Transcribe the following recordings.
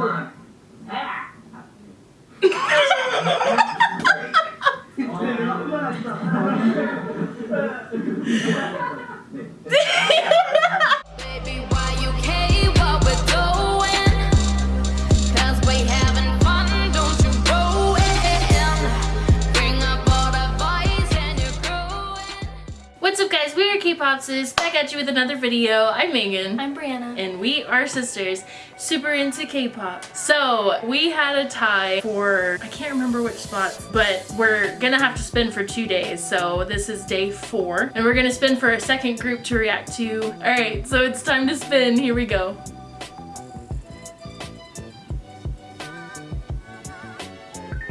Baby, why you care what we're doing? Cause we having fun, don't you ruin. Bring up all the boys and you're growing. What's up guys, we are K-Pop Sis, back at you with another video. I'm Megan. I'm Brianna. and we are sisters, super into K-pop. So we had a tie for, I can't remember which spots, but we're gonna have to spin for two days. So this is day four, and we're gonna spin for a second group to react to. All right, so it's time to spin. Here we go.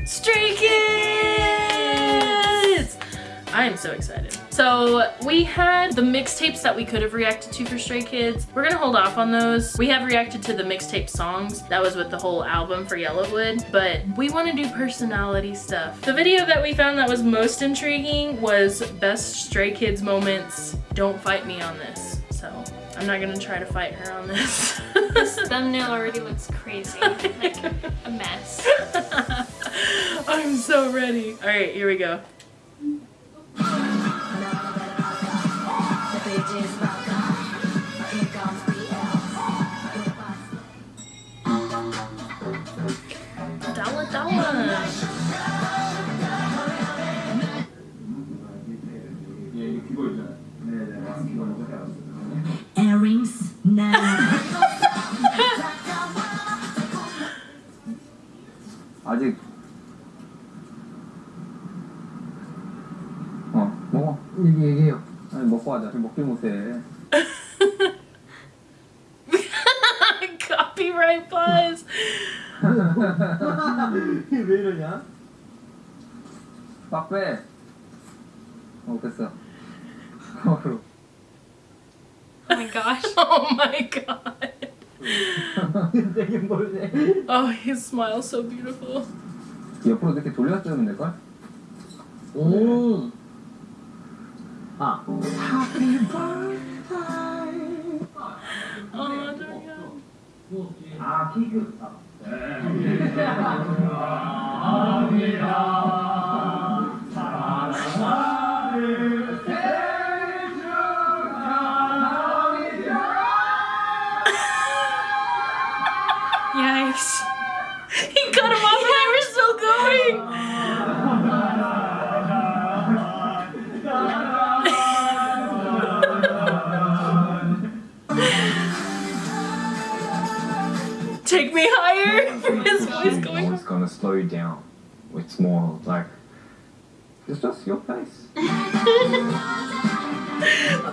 Stray Kids! I am so excited. So we had the mixtapes that we could have reacted to for Stray Kids. We're gonna hold off on those. We have reacted to the mixtape songs. That was with the whole album for Yellowwood, but we wanna do personality stuff. The video that we found that was most intriguing was best Stray Kids moments. Don't fight me on this. So I'm not gonna try to fight her on this. This thumbnail already looks crazy. Like a mess. I'm so ready. All right, here we go. fanno più a. gosh. Oh my god. 되게 멀네 Oh, his smile so beautiful. 옆으로 이렇게 돌려 쓰면 될걸? 오. 아, Oh, there we go. 아 케이크 Yikes. He cut him off and they were still going. Take me higher for his voice going. It's gonna slow you down. It's more like It's just your face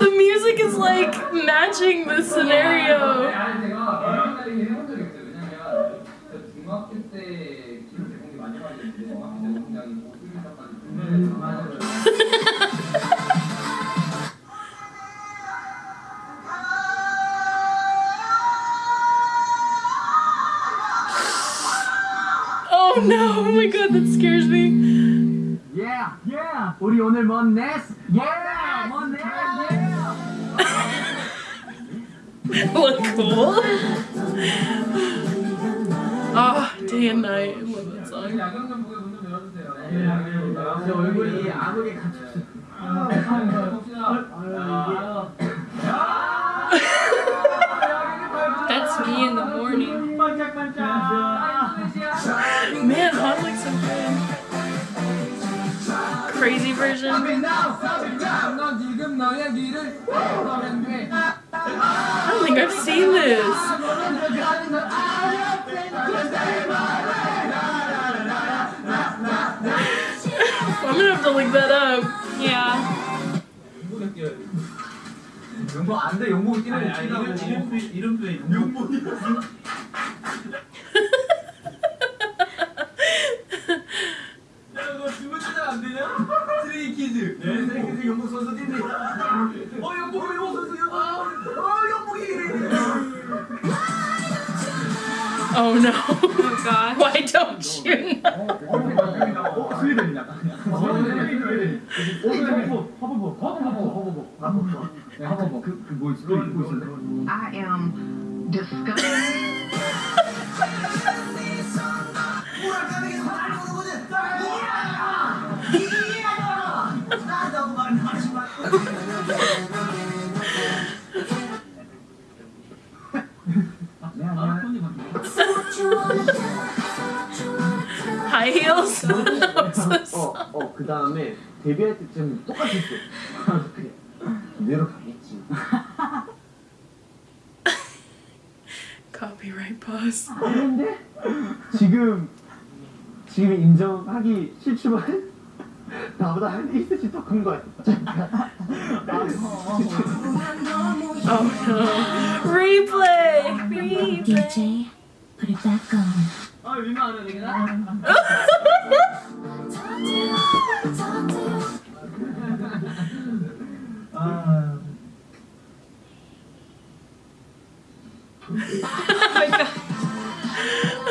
The music is like matching the scenario. 때 기록 제공이 많이 되는데 상당히 고수익 작가는 분명히 강화를 제 얼굴이 아무게 갇혔어. That's me in the morning. 반짝반짝. Man, Han looks so good. Crazy version. 넌 지금 너의 길을 걸으면 돼 I don't think I've seen this. to look that up. Yeah. 용복 안 돼. 용복 뛰는 뛰라고. 이름표 용복. 야너 주문 조작 안 되냐? 쓰레기 키즈 네 쓰레기 키즈 영국 선수 뛴대 어 영국 영국 선수 영국 어 영국이 Oh no. Oh gosh. Why don't you 아, 그, 그, 그 뭐 하이힐스 음. 어, 어, 어, 그 다음에 데뷔할 때쯤 똑같이 했어. 내려가. Copyright pause. 그런데 지금 지금 인정하기 싫지만 나보다 한 1cm 더큰 거야. 잠깐. Oh no. Replay! Replay! DJ, put it back on. 아, 민망 안 되겠나? 아,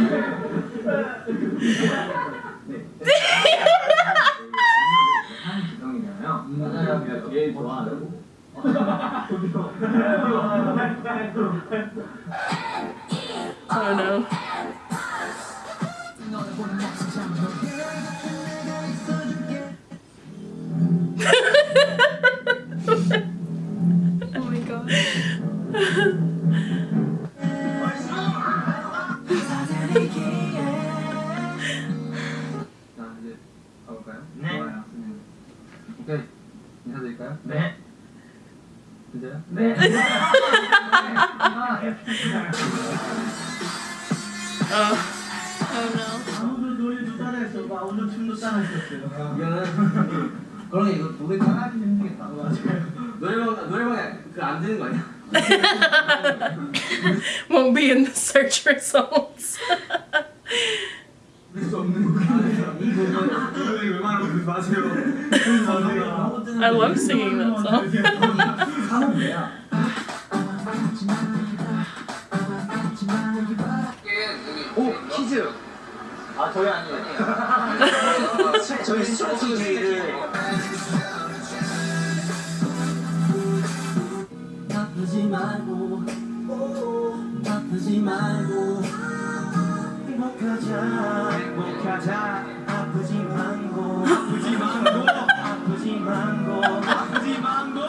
Yeah. 가볼까요? 네. 좋아요. 오케이. 인사드릴까요? 네. 진짜요? 네. Oh. Oh no. 오늘 노래도 따라했어. 막 오늘 춤도 따라했었어요. 이거는 그러게 이거 노래 따라하기 힘들겠다. 맞아요. 노래방 노래방에 그안 되는 거 아니야? Won't be in the search results. 그럴 수 없는 거 아니에요? 이 노래 웬만하면 부르지 마세요. I love singing that song. 사는데야. 오 퀴즈. 아 저희 아니에요. 저희 스트레스 퀴즈를 아프지 말고 말고 행복하자 행복하자 아프지 말고 아프지 말고 아프지 말고 아프지 말고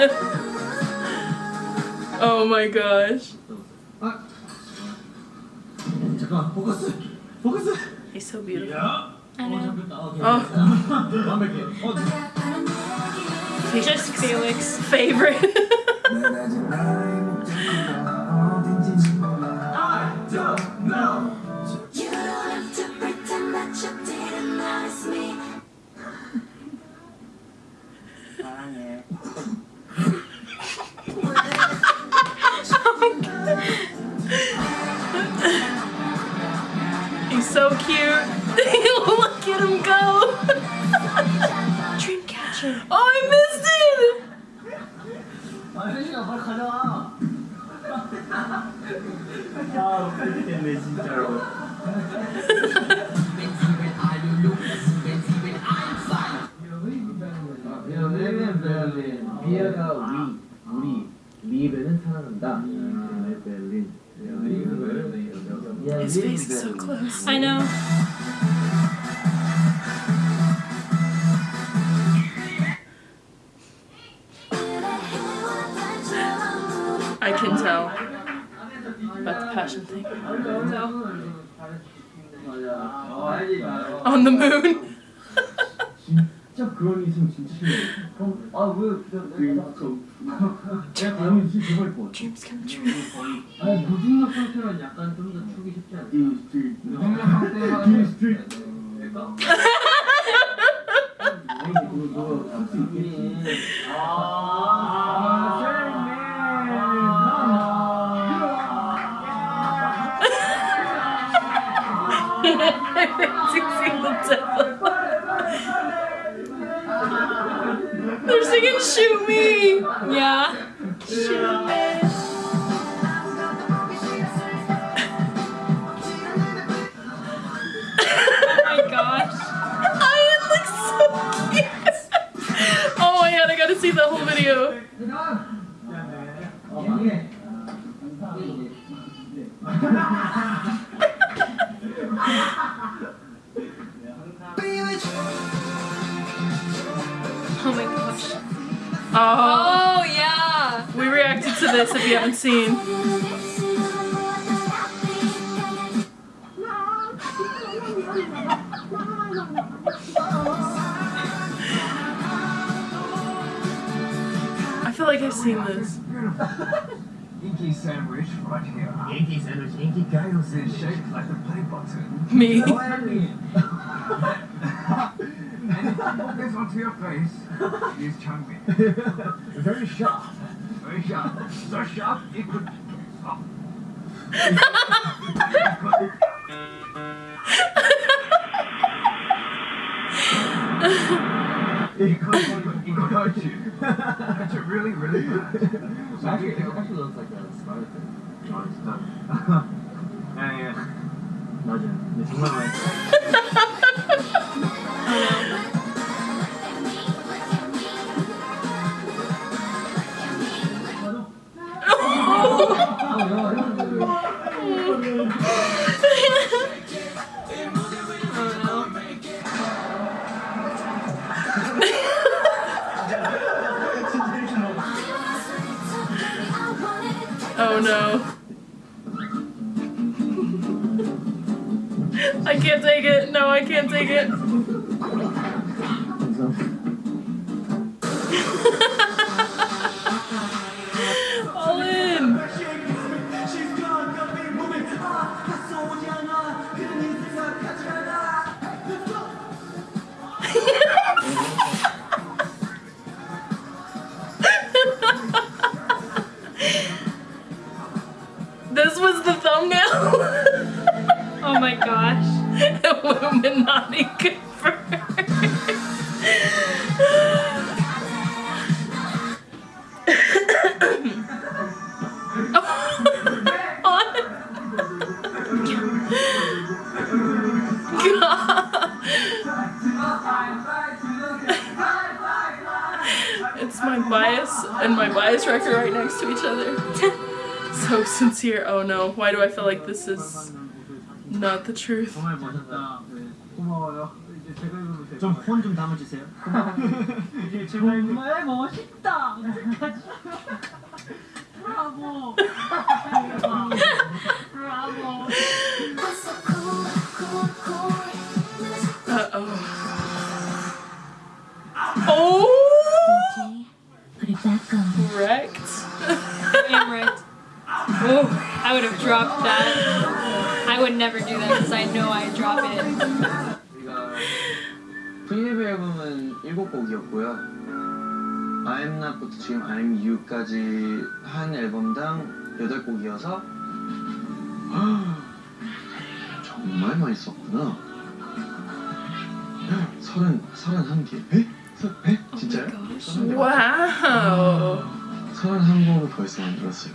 oh my gosh. He's so beautiful. I know. Oh. Just Felix. Favorite. so cute. Look at him go. Dreamcatcher. Oh, I missed it. His face is so close. I know. I can tell about the passion thing. On the moon. 진짜 그런 이성 진짜 싫어. 그럼 아왜 내가 내가 다음에 진짜 좋아할 것 같아. Dreams come true. 아니 무중력 상태만 약간 좀 더 두기 쉽지 않죠. 이 스트리트. 혁명학 때만. 이 스트리트. Video. Oh my gosh. Oh, Oh yeah. we reacted to this if you haven't seen. Like I've seen this. Inky sandwich right here. Inky sandwich, Inky gyros is shaped like a play button. Me. and if you put this onto your face, use chunky. Very sharp. Very sharp. So sharp it could. Oh. it could, it could aren't you? aren't you really, really bad. so actually, it actually looks like a spider thing. No, it's not. yeah, I can't take it. No, I can't take it. Illuminati. It's my bias and my bias record right next to each other. so sincere. Oh no, why do I feel like this is not the truth? 정말 멋있다. 고마워요. 이제 제가 입으면 돼요. 좀폰 좀 담아주세요. 이제 제가 입으면 정말 멋있다. 브라보. Never do that because I know I drop it. 우리가 프리데뷔 앨범은 7곡이었고요 I'm Not부터 지금 I'm You까지 한 앨범당 8곡이어서 정말 많이 썼구나 서른, 서른 개 에? 서, 에? 진짜요? 서른 개 Wow. 서른 한 곡을 벌써 만들었어요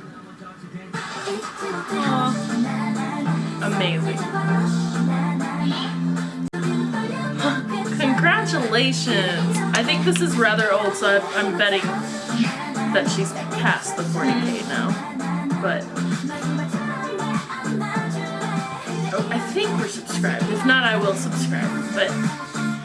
Amazing. Congratulations! I think this is rather old, so I'm betting that she's past the 40k hmm. now. But I think we're subscribed. If not, I will subscribe. But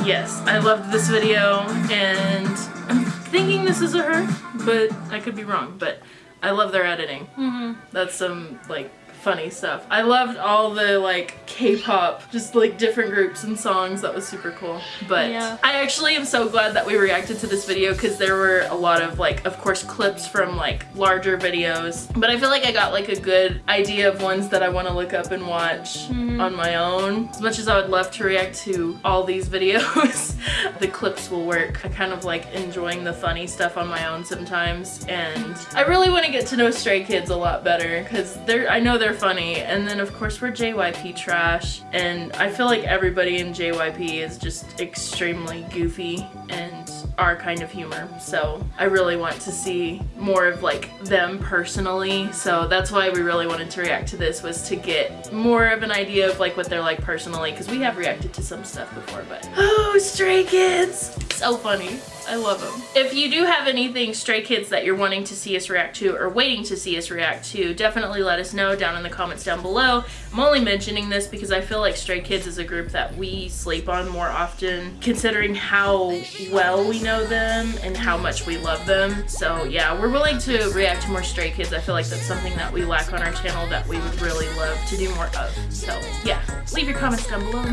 yes, I loved this video, and I'm thinking this is a her, but I could be wrong. But I love their editing. Mm-hmm. That's some like funny stuff. I loved all the like K-pop, just like different groups and songs. That was super cool. But Yeah. I actually am so glad that we reacted to this video because there were a lot of like, of course, clips from like larger videos. But I feel like I got like a good idea of ones that I want to look up and watch mm-hmm. on my own. As much as I would love to react to all these videos, the clips will work. I kind of like enjoying the funny stuff on my own sometimes. And I really want to get to know Stray Kids a lot better because they're, I know they're funny. And then of course we're JYP trash. And I feel like everybody in JYP is just extremely goofy and our kind of humor. So I really want to see more of like them personally. So that's why we really wanted to react to this was to get more of an idea of like what they're like personally because we have reacted to some stuff before, but oh, Stray Kids. So funny. I love them. If you do have anything Stray Kids that you're wanting to see us react to or waiting to see us react to, definitely let us know down in the comments down below. I'm only mentioning this because I feel like Stray Kids is a group that we sleep on more often considering how well we know them and how much we love them. So yeah, we're willing to react to more Stray Kids. I feel like that's something that we lack on our channel that we would really love to do more of. So yeah, leave your comments down below.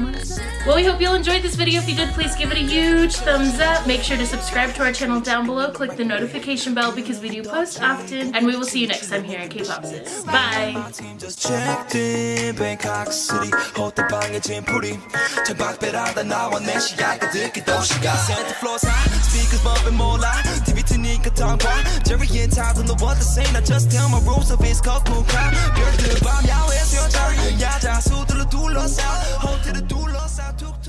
Well, we hope you all enjoyed this video. If you did, please give it a huge thumbs up. Make sure to subscribe to our channel down below. Click the notification bell because we do post often. And we will see you next time here at K-Pop Sis. Bye! team just checked in Bangkok City 호텔방에 짐풀이 창밖배라다 나와 내 시야가 듣기 도시가 Santa Floor side speakers bumping 몰라 TV 트니까 tongue Jerry and Todd don't know what to say I just tell my rules of his 거꾸가 별들 밤 야외에서 여자 야자 수들로 둘러싸 호텔을 둘러싸 툭툭